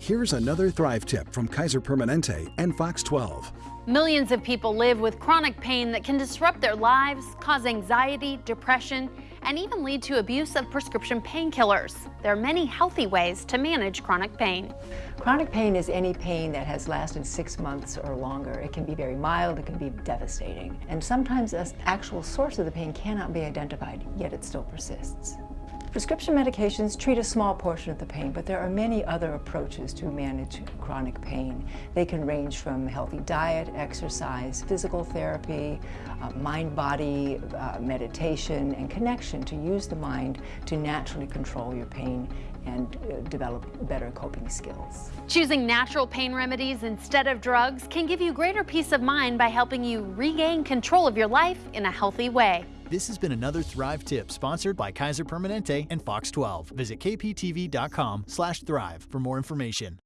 Here's another Thrive tip from Kaiser Permanente and Fox 12. Millions of people live with chronic pain that can disrupt their lives, cause anxiety, depression, and even lead to abuse of prescription painkillers. There are many healthy ways to manage chronic pain. Chronic pain is any pain that has lasted six months or longer. It can be very mild, it can be devastating. And sometimes the actual source of the pain cannot be identified, yet it still persists. Prescription medications treat a small portion of the pain, but there are many other approaches to manage chronic pain. They can range from healthy diet, exercise, physical therapy, uh, mind-body uh, meditation, and connection to use the mind to naturally control your pain and uh, develop better coping skills. Choosing natural pain remedies instead of drugs can give you greater peace of mind by helping you regain control of your life in a healthy way. This has been another Thrive tip sponsored by Kaiser Permanente and Fox 12. Visit kptv.com slash thrive for more information.